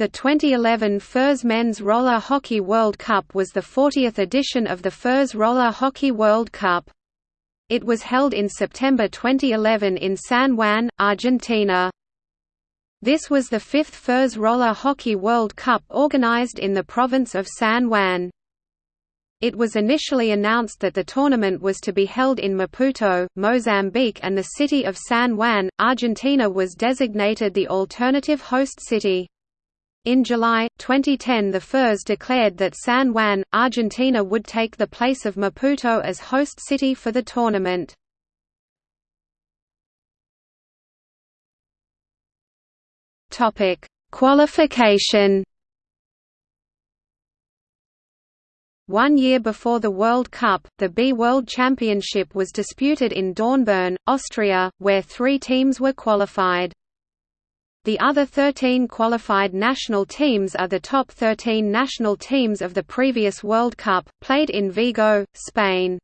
The 2011 FIRS Men's Roller Hockey World Cup was the 40th edition of the FIRS Roller Hockey World Cup. It was held in September 2011 in San Juan, Argentina. This was the fifth FIRS Roller Hockey World Cup organized in the province of San Juan. It was initially announced that the tournament was to be held in Maputo, Mozambique and the city of San Juan, Argentina was designated the alternative host city. In July, 2010 the FIRS declared that San Juan, Argentina would take the place of Maputo as host city for the tournament. Qualification One year before the World Cup, the B World Championship was disputed in Dornbirn, Austria, where three teams were qualified. The other 13 qualified national teams are the top 13 national teams of the previous World Cup, played in Vigo, Spain.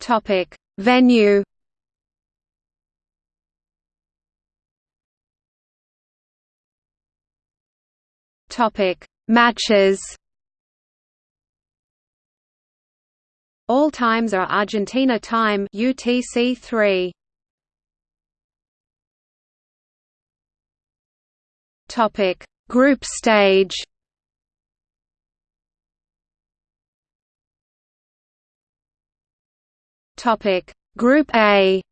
Topic Venue Topic Matches All times are Argentina time UTC 3. Topic: Group stage. Topic: Group A.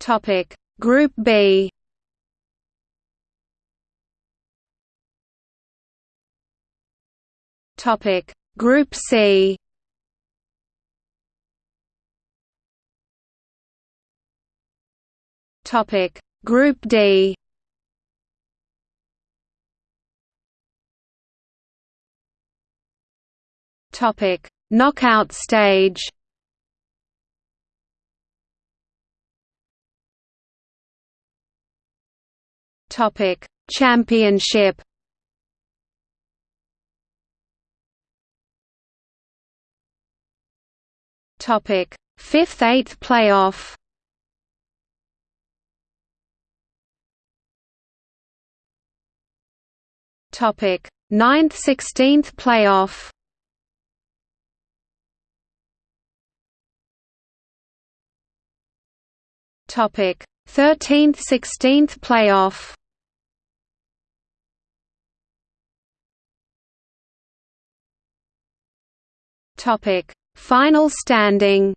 Topic: Group B. Topic. Group C. Topic. Group D. Topic. Knockout stage. Topic. Championship Topic: Fifth eighth playoff. Topic: Ninth sixteenth playoff. Topic: Thirteenth sixteenth playoff. Topic: Final standing